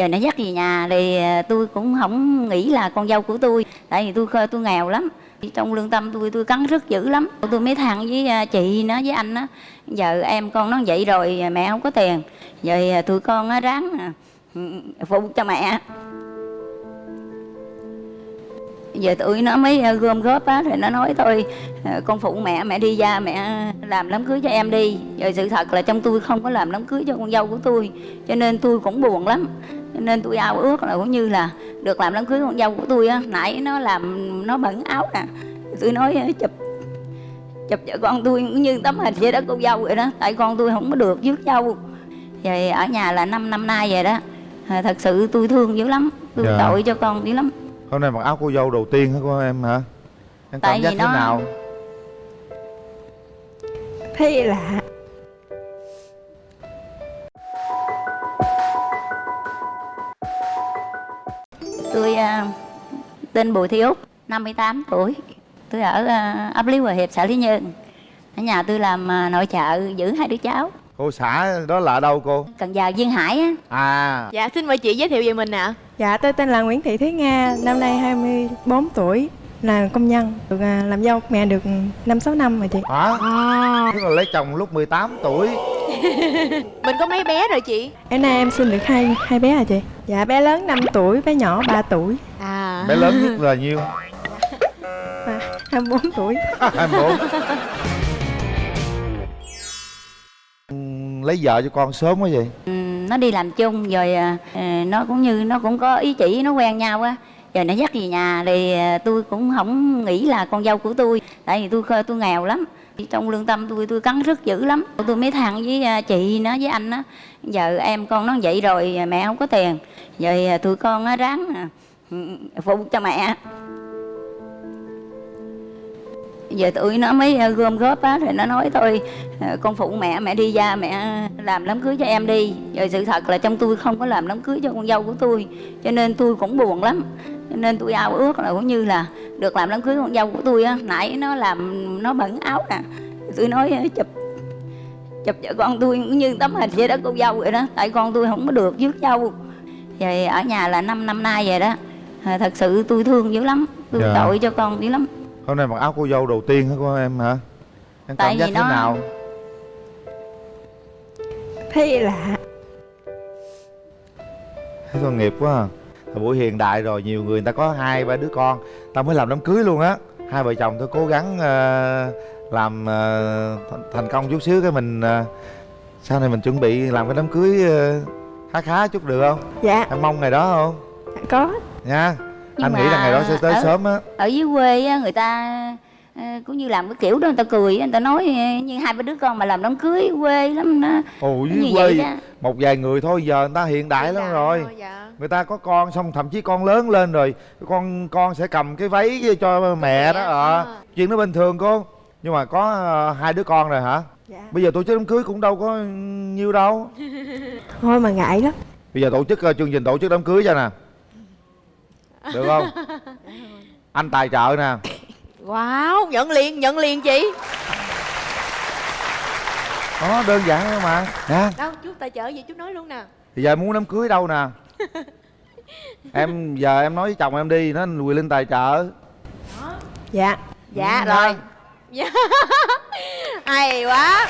giờ nó dắt về nhà thì ờ, tôi cũng không nghĩ là con dâu của tôi, tại vì tôi tôi nghèo lắm. Trong lương tâm tôi tôi cắn rất dữ lắm. Tôi mới thằng với ờ, chị nó, với anh á. Giờ em con nó vậy rồi ờ, mẹ không có tiền. Giờ tụi con á ráng phụ cho mẹ. Giờ tụi nó mới gom góp á thì nó nói thôi con phụ mẹ mẹ đi ra, mẹ làm đám cưới cho em đi. Giờ sự thật là trong tôi không có làm đám cưới cho con dâu của tôi, cho nên tôi cũng buồn lắm cho nên tôi ao ước là cũng như là được làm đám cưới con dâu của tôi á nãy nó làm nó bẩn áo nè. Tôi nói chụp chụp vợ con tôi cũng như tấm hình vậy đó cô dâu vậy đó tại con tôi không có được rước dâu. Về ở nhà là 5 năm nay vậy đó. À, thật sự tôi thương dữ lắm tôi Dạ. tội cho con dữ lắm. Hôm nay mặc áo cô dâu đầu tiên hả cô em hả? Em Tại cảm giác vì thế nó- nào? Thấy lạ tên Bùi Thị Úc 58 tuổi. Tôi ở à, ấp Lý Hòa Hiệp xã Lý Nhơn. Ở nhà tôi làm à, nội trợ giữ hai đứa cháu. Cô xã đó là ở đâu cô? Cần Giờ Duyên Hải á. À. Dạ xin mời chị giới thiệu về mình ạ. Dạ tôi tên là Nguyễn Thị Thúy Nga năm nay 24 tuổi là công nhân được à, làm dâu mẹ được năm sáu năm rồi chị. Hả? À. tức là lấy chồng lúc 18 tuổi. Mình có mấy bé rồi chị? Em nay em sinh được hai hai bé à chị? Dạ bé lớn 5 tuổi bé nhỏ 3 tuổi. À bé lớn nhất là nhiêu? À, 24 tuổi. 24 Ừm, lấy vợ cho con sớm quá vậy? Ừ, nó đi làm chung rồi à, à, nó cũng như nó cũng có ý chỉ nó quen nhau á. Giờ nó dắt về nhà thì à, tôi cũng không nghĩ là con dâu của tôi tại vì tôi tôi nghèo lắm. Trong lương tâm tôi tôi cắn rất dữ lắm. Tôi mới thằng với à, chị nó với anh á. Giờ em con nó vậy rồi mẹ không có tiền. Giờ à, tụi con á ráng à, Ừ, phụ cho mẹ. Giờ tụi nó mới ờ, gom góp á, thì nó nói thôi ờ, con phụ mẹ mẹ đi ra, mẹ làm đám cưới cho em đi. Rồi sự thật là trong tôi không có làm đám cưới cho con dâu của tôi, cho nên tôi cũng buồn lắm. Cho nên tôi ao ước là cũng như là được làm đám cưới con dâu của tôi á. Nãy nó làm, nó bẩn áo nè. Tôi nói ờ, chụp chụp vợ con tôi cũng như tấm hình vậy đó cô dâu vậy đó. Tại con tôi không có được rước dâu. Rồi ở nhà là 5 năm nay vậy đó à, thật sự tôi thương dữ lắm. Tôi Dạ. tội cho con dữ lắm. Hôm nay mặc áo cô dâu đầu tiên hả cô em hả? Em Tại cảm giác vì thế nó- nào? Thấy lạ. Thấy tội nghiệp quá à. Thời buổi hiện đại rồi nhiều người người ta có hai ba đứa con. Ta mới làm đám cưới luôn á. Hai vợ chồng tôi cố gắng ờ, làm ờ, thành, công chút xíu cái mình ờ, sau này mình chuẩn bị làm cái đám cưới ờ, khá khá chút được không? Dạ. Em mong ngày đó không? Có nha. Nhưng anh nghĩ là ngày đó sẽ tới ở- sớm á. ở dưới quê á, người ta ờ, cũng như làm cái kiểu đó người ta cười á, người ta nói ờ, như hai ba đứa con mà làm đám cưới quê lắm đó. Ồ dưới quê đó. một vài người thôi giờ người ta hiện đại lắm rồi. dạ. người ta có con xong thậm chí con lớn lên rồi con con sẽ cầm cái váy cho mẹ đó ờ. À. chuyện đó bình thường cô. Nhưng mà có hai đứa con rồi hả? Dạ. Bây giờ tổ chức đám cưới cũng đâu có nhiêu đâu. Thôi mà ngại lắm. Bây giờ tổ chức chương trình tổ chức đám cưới cho nè được không? Anh tài trợ nè. Wow nhận liền nhận liền chị. Đó đơn giản thôi mà. Nè Đâu chú tài trợ gì chú nói luôn nè. Thì giờ muốn đám cưới đâu nè? Em giờ em nói với chồng em đi nó quỳ linh tài trợ. Dạ. Dạ. Ừ, rồi. Dạ. Hay quá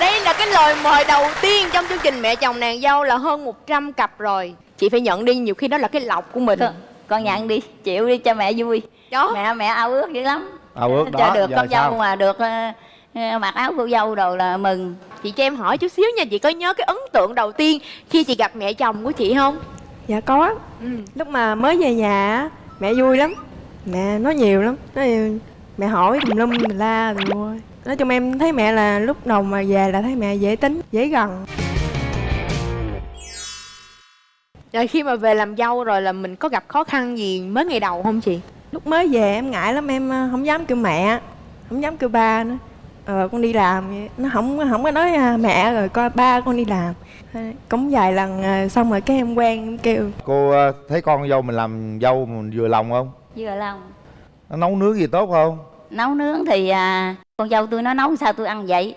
Đây là cái lời mời đầu tiên trong chương trình Mẹ chồng nàng dâu là hơn 100 cặp rồi. Chị phải nhận đi nhiều khi đó là cái lọc của mình. Con, con nhận đi chịu đi cho mẹ vui. Đó mẹ mẹ ao ước dữ lắm. À ước cho đó được giờ con dâu mà được ờ, ờ, mặc áo cô dâu đồ là mừng. Chị cho em hỏi chút xíu nha Chị có nhớ cái ấn tượng đầu tiên Khi chị gặp mẹ chồng của chị không? Dạ có. Ừ. lúc mà mới về nhà á, mẹ vui lắm. Mẹ nói nhiều lắm nói mẹ hỏi tùm lum mình la rồi thôi nói chung em thấy mẹ là lúc đầu mà về là thấy mẹ dễ tính dễ gần. Rồi khi mà về làm dâu rồi là mình có gặp khó khăn gì mới ngày đầu không chị? lúc mới về em ngại lắm em ờ, không dám kêu mẹ không dám kêu ba nữa. Ờ con đi làm vậy. nó không không có nói à, mẹ rồi coi ba con đi làm. Thế cũng vài lần à, xong rồi cái em quen em kêu. Cô ờ, thấy con dâu mình làm dâu mình vừa lòng không? Vừa lòng. Nó nấu nướng gì tốt không? Nấu nướng thì à, con dâu tôi nó nấu sao tôi ăn vậy?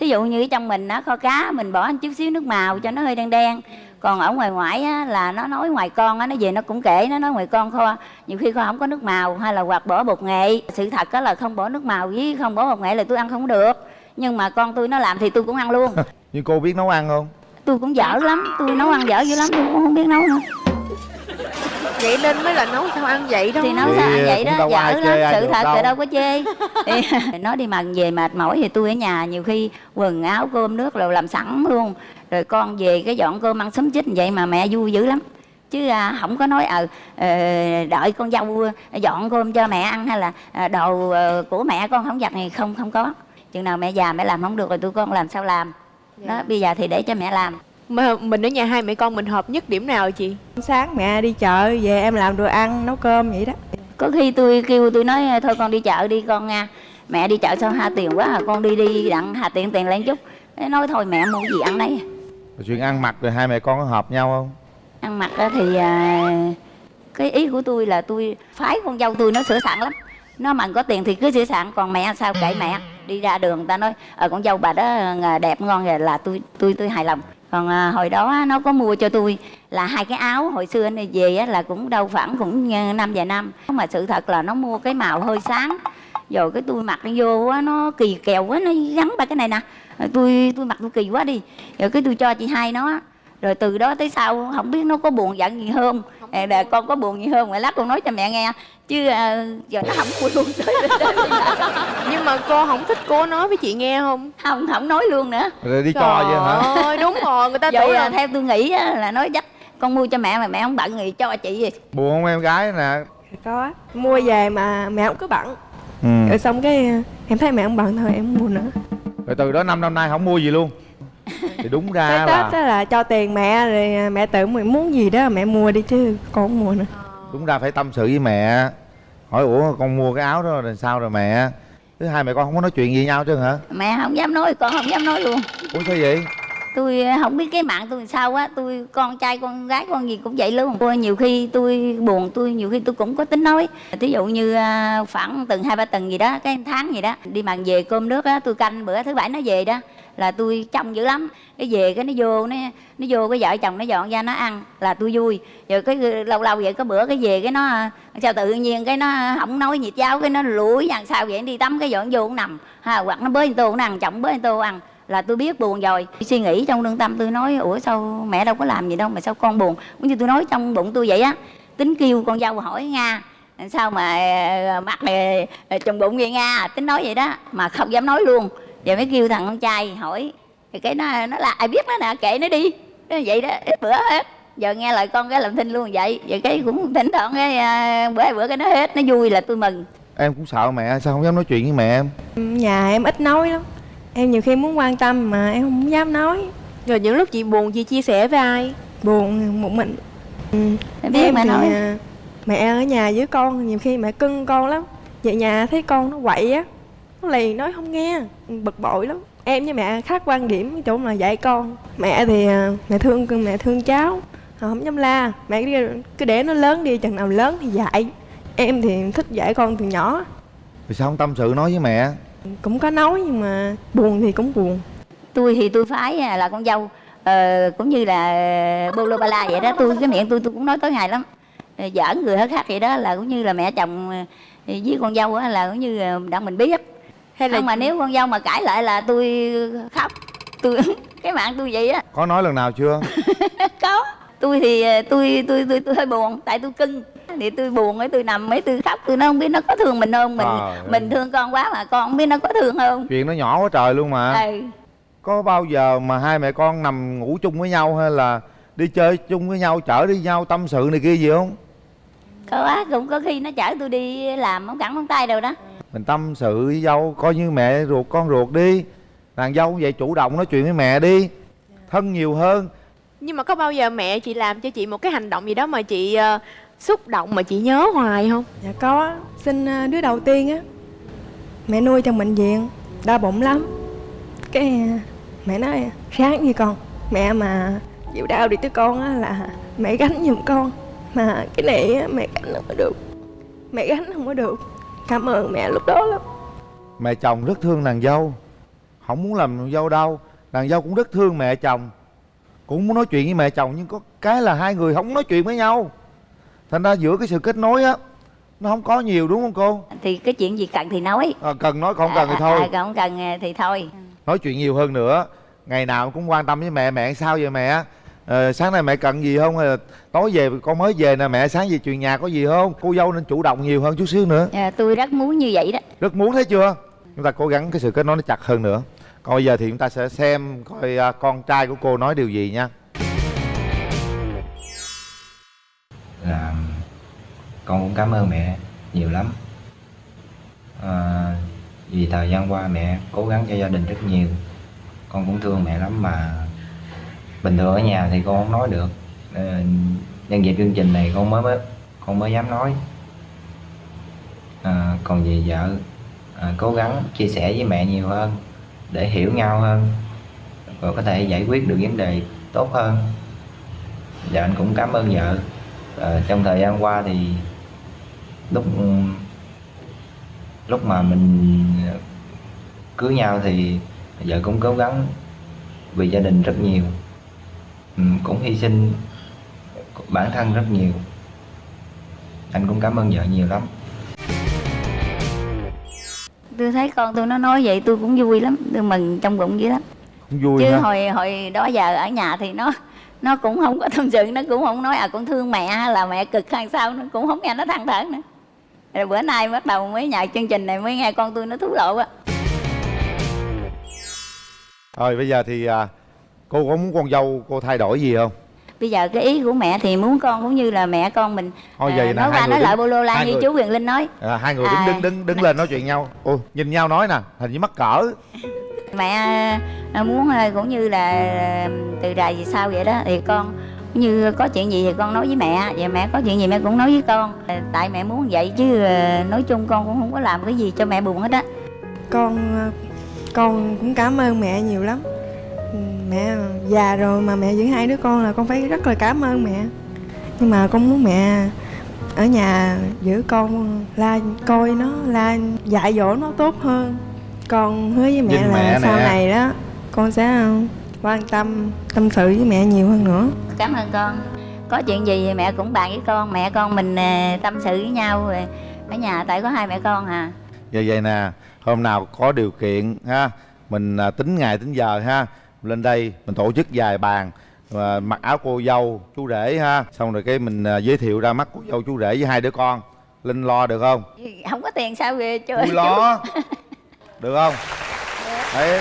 Thí dụ như ở trong mình nó kho cá mình bỏ một chút xíu nước màu cho nó hơi đen đen. Còn ở ngoài ngoại á, là nó nói ngoài con á nó về nó cũng kể nó nói ngoài con kho. Nhiều khi kho không có nước màu hay là hoặc bỏ bột nghệ. Sự thật đó là không bỏ nước màu với không bỏ bột nghệ là tôi ăn không được. Nhưng mà con tôi nó làm thì tôi cũng ăn luôn. Nhưng cô biết nấu ăn không? Tôi cũng dở lắm tôi nấu ăn dở dữ lắm tôi cũng không biết nấu nữa vậy nên mới là nấu sao ăn vậy đó. Thì nấu Thì, sao ăn ờ, vậy đó đâu dở lắm sự thật đâu. thì đâu có chê. Thì nói đi mà về mệt mỏi thì tôi ở nhà nhiều khi quần áo cơm nước rồi làm sẵn luôn. Rồi con về cái dọn cơm ăn sớm chích vậy mà mẹ vui dữ lắm. Chứ à, không có nói ờ ờ, đợi con dâu dọn cơm cho mẹ ăn hay là à, đồ ờ, của mẹ con không giặt này không không có. Chừng nào mẹ già mẹ làm không được rồi tôi con làm sao làm? Đó bây giờ thì để cho mẹ làm mà mình ở nhà hai mẹ con mình hợp nhất điểm nào chị? Sáng mẹ đi chợ về em làm đồ ăn nấu cơm vậy đó. Có khi tôi kêu tôi nói thôi con đi chợ đi con nha. Mẹ đi chợ sao hà tiền quá à con đi đi đặng hà tiền tiền lên chút. Thế nói thôi mẹ mua gì ăn đấy Rồi chuyện ăn mặc rồi hai mẹ con có hợp nhau không? Ăn mặc thì à, cái ý của tôi là tôi phái con dâu tôi nó sửa sẵn lắm. Nó mà có tiền thì cứ sửa sẵn còn mẹ sao kệ mẹ. Đi ra đường ta nói ờ con dâu bà đó à, đẹp ngon rồi là tôi tôi tôi hài lòng còn à, hồi đó nó có mua cho tôi là hai cái áo hồi xưa này về á, là cũng đâu khoảng cũng à, năm vài năm. Mà sự thật là nó mua cái màu hơi sáng rồi cái tôi mặc nó vô á nó kỳ kèo quá nó gắn ba cái này nè. Rồi tôi tôi mặc tôi kỳ quá đi. Rồi cái tôi cho chị hai nó rồi từ đó tới sau không biết nó có buồn giận gì à, là con có buồn gì không mà lát con nói cho mẹ nghe chứ à, giờ nó không vui luôn tới nhưng mà cô không thích cô nói với chị nghe không? Không không nói luôn nữa. Rồi đi cho chứ hả? Ơi đúng rồi người ta vậy tưởng là là theo tôi nghĩ á, là nói chắc con mua cho mẹ mà mẹ không bận thì cho chị gì buồn không em gái nè? Có. Mua về mà mẹ không có bận. Ừ. rồi xong cái em thấy mẹ không bận thôi em mua nữa. Rồi từ đó năm năm nay không mua gì luôn. Thì đúng ra cái là tết đó là cho tiền mẹ rồi mẹ tự mình muốn gì đó mẹ mua đi chứ con không mua nữa đúng ra phải tâm sự với mẹ. Hỏi ủa con mua cái áo đó rồi sao rồi mẹ? Thứ hai mẹ con không có nói chuyện gì nhau chứ hả? Mẹ không dám nói con không dám nói luôn. Ủa sao vậy? Tôi không biết cái mạng tôi làm sao á. Tôi con trai con gái con gì cũng vậy luôn. Tôi nhiều khi tôi buồn tôi nhiều khi tôi cũng có tính nói. Thí dụ như à, khoảng từng hai ba tuần gì đó cái tháng gì đó đi màn về cơm nước á tôi canh bữa thứ bảy nó về đó là tôi trông dữ lắm. Cái về cái nó vô, nó nó vô cái vợ chồng nó dọn ra nó ăn là tôi vui. Rồi cái lâu lâu vậy có bữa cái về cái nó, sao tự nhiên cái nó không nói nhiệt cháo cái nó lủi dàn sao vậy, đi tắm cái dọn vô cũng nằm. Ha, hoặc nó bới tô cũng ăn, chồng bới tô ăn là tôi biết buồn rồi. Suy nghĩ trong lương tâm tôi nói, ủa sao mẹ đâu có làm gì đâu mà sao con buồn? Cũng như tôi nói trong bụng tôi vậy á, tính kêu con dâu hỏi nga, sao mà ờ, mặt này ờ, trong bụng vậy nga? Tính nói vậy đó, mà không dám nói luôn giờ mới kêu thằng con trai hỏi thì cái nó nó là ai biết nó nè kệ nó đi. Nó vậy đó ít bữa hết. Giờ nghe lời con cái làm thinh luôn vậy. Vậy cái cũng thỉnh thoảng cái ờ, bữa hai bữa cái nó hết nó vui là tôi mừng. Em cũng sợ mẹ sao không dám nói chuyện với mẹ em? Nhà em ít nói lắm. Em nhiều khi muốn quan tâm mà em không dám nói. Rồi những lúc chị buồn chị chia sẻ với ai? Buồn một mình. Ừ. Em biết em mà thì nói. à, mẹ ở nhà với con nhiều khi mẹ cưng con lắm. Về nhà thấy con nó quậy á nó liền nói không nghe. Bực bội lắm. Em với mẹ khác quan điểm chỗ mà dạy con. Mẹ thì à, mẹ thương mẹ thương cháu. À, không dám la. Mẹ cứ, để nó lớn đi chừng nào lớn thì dạy. Em thì thích dạy con từ nhỏ. Thì sao không tâm sự nói với mẹ? Cũng có nói nhưng mà buồn thì cũng buồn. Tôi thì tôi phái à, là con dâu ờ, cũng như là bolo bala vậy đó. Tôi cái miệng tôi tôi cũng nói tối ngày lắm. Giỡn người hết khác vậy đó là cũng như là mẹ chồng với con dâu á là cũng như là đặng mình biết hay là không mà nếu con dâu mà cãi lại là tôi khóc. Tôi cái mạng tôi vậy á. Có nói lần nào chưa? Có. Tôi thì ờ, tôi tôi tôi tôi hơi buồn tại tôi cưng. Thì tôi buồn ấy tôi nằm ấy tôi khóc tôi nó không biết nó có thương mình không. Mình ơi. mình thương con quá mà con không biết nó có thương không. Chuyện nó nhỏ quá trời luôn mà. Ừ. có bao giờ mà hai mẹ con nằm ngủ chung với nhau hay là đi chơi chung với nhau chở đi nhau tâm sự này kia gì không? Có á cũng có khi nó chở tôi đi làm không cẳng không tay đâu đó mình tâm sự với dâu coi như mẹ ruột con ruột đi. Nàng dâu cũng vậy chủ động nói chuyện với mẹ đi. Thân nhiều hơn. Nhưng mà có bao giờ mẹ chị làm cho chị một cái hành động gì đó mà chị ờ, xúc động mà chị nhớ hoài không? Dạ có. Sinh à, đứa đầu tiên á mẹ nuôi trong bệnh viện đau bụng lắm. Cái à, mẹ nói sáng gì con mẹ mà chịu đau đi tới con á là mẹ gánh giùm con. Mà cái này á, mẹ gánh không có được. Mẹ gánh không có được cảm ơn mẹ lúc đó lắm. Mẹ chồng rất thương nàng dâu. Không muốn làm nàng dâu đâu nàng dâu cũng rất thương mẹ chồng. Cũng muốn nói chuyện với mẹ chồng nhưng có cái là hai người không nói chuyện với nhau. Thành ra giữa cái sự kết nối á nó không có nhiều đúng không cô? Thì cái chuyện gì cần thì nói. À, cần nói còn không cần thì À, thôi. à, còn không cần thì thôi. Nói chuyện nhiều hơn nữa. Ngày nào cũng quan tâm với mẹ mẹ sao vậy mẹ ờ, sáng nay mẹ cần gì không? Hay là tối về con mới về nè mẹ sáng về chuyện nhà có gì không? Cô dâu nên chủ động nhiều hơn chút xíu nữa. À, tôi rất muốn như vậy đó. Rất muốn thấy chưa? Chúng ta cố gắng cái sự kết nối nó chặt hơn nữa. Còn bây giờ thì chúng ta sẽ xem coi à, con trai của cô nói điều gì nha. Là con cũng cảm ơn mẹ nhiều lắm. À, vì thời gian qua mẹ cố gắng cho gia đình rất nhiều. Con cũng thương mẹ lắm mà bình thường ở nhà thì con không nói được. À, nhân dịp chương trình này con mới mới con mới dám nói. À, còn về vợ à, cố gắng chia sẻ với mẹ nhiều hơn để hiểu nhau hơn và có thể giải quyết được vấn đề tốt hơn. Và anh cũng cảm ơn vợ. À, trong thời gian qua thì lúc lúc mà mình cưới nhau thì vợ cũng cố gắng vì gia đình rất nhiều cũng hy sinh bản thân rất nhiều. Anh cũng cảm ơn vợ nhiều lắm. Tôi thấy con tôi nó nói vậy tôi cũng vui lắm tôi mừng trong bụng vậy lắm. Cũng vui chứ ha hồi hồi đó giờ ở nhà thì nó nó cũng không có tâm sự nó cũng không nói à con thương mẹ hay là mẹ cực hay sao nó cũng không nghe nó than thở nữa. Rồi bữa nay bắt đầu mới nhờ chương trình này mới nghe con tôi nó thú lộ á. Rồi bây giờ thì à, cô có muốn con dâu cô thay đổi gì không? Bây giờ cái ý của mẹ thì muốn con cũng như là mẹ con mình. Thôi à, vậy nè, nói qua nói đứng- lại bô lô la như người- chú quyền linh nói. À, hai người đứng À. đứng đứng đứng lên nói chuyện nhau. Ô nhìn nhau nói nè hình như mắc cỡ. Mẹ à, muốn à, cũng như là à, từ đài gì sao vậy đó thì con như có chuyện gì thì con nói với mẹ. Và mẹ có chuyện gì mẹ cũng nói với con. À, tại mẹ muốn vậy chứ à, nói chung con cũng không có làm cái gì cho mẹ buồn hết á. Con con cũng cảm ơn mẹ nhiều lắm mẹ già rồi mà mẹ giữ hai đứa con là con phải rất là cảm ơn mẹ. Nhưng mà con muốn mẹ ở nhà giữ con la coi nó la dạy dỗ nó tốt hơn. Con hứa với mẹ Nhìn là mẹ sau nè. này đó con sẽ quan tâm tâm sự với mẹ nhiều hơn nữa. Cảm ơn con. Có chuyện gì thì mẹ cũng bàn với con. Mẹ con mình à, tâm sự với nhau. Rồi ở nhà tại có hai mẹ con à. Vậy vậy nè hôm nào có điều kiện ha mình à, tính ngày tính giờ ha lên đây mình tổ chức vài bàn và mặc áo cô dâu chú rể ha. Xong rồi cái mình à, giới thiệu ra mắt cô dâu chú rể với hai đứa con. Linh lo được không? Không có tiền sao về chơi vui lo. Được không? Đấy.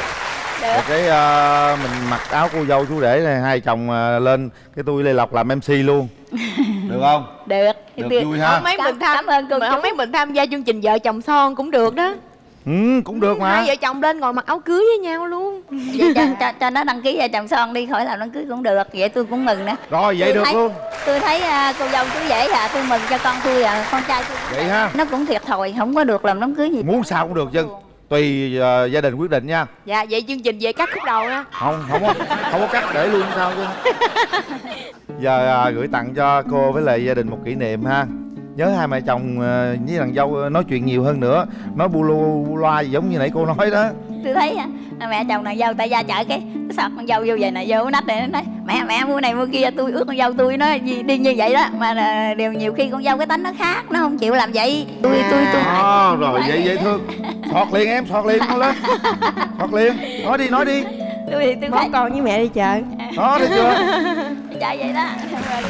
Rồi cái à, mình mặc áo cô dâu chú rể này hai chồng à, lên. Cái tôi lê lộc làm mc luôn. Được không? Được. Được vui ha. mấy Cảm- mình tham cảm ơn cô chú. không mấy mình tham gia chương trình vợ chồng son cũng được đó ừ cũng được mà. hai vợ chồng lên ngồi mặc áo cưới với nhau luôn. Vậy cho, cho, cho nó đăng ký vợ chồng son đi khỏi làm đám cưới cũng được. Vậy tôi cũng mừng nè. Rồi vậy Tôi được thấy- luôn. tôi thấy à, cô dâu chú dễ à tôi mừng cho con tôi à con trai tôi vậy ha. Nó cũng thiệt thòi không có được làm đám cưới gì. Muốn sao cũng được chứ tùy à, gia đình quyết định nha. Dạ vậy chương trình về cắt khúc đầu nha không không có không có cắt để luôn sao chứ. Giờ à, gửi tặng cho cô với lại gia đình một kỷ niệm ha nhớ hai mẹ chồng à, với nàng dâu à, nói chuyện nhiều hơn nữa. Nói bu lu bu loa gì giống như nãy cô nói đó. Tôi thấy à, mẹ chồng nàng dâu tại ra chợ cái cái sọt con dâu vô vậy nè vô nách này nó nói mẹ mẹ mua này mua kia tôi ước con dâu tôi nó gì đi như vậy đó. Mà là điều nhiều khi con dâu cái tính nó khác nó không chịu làm vậy. Tôi tôi tôi. À, rồi vậy dễ thương thoát liền em thoát liền nó lên. Thoát liền. Nói đi nói đi. Tôi thì tôi bón con với mẹ đi chợ đó thấy chưa? Chạy vậy đó. Rồi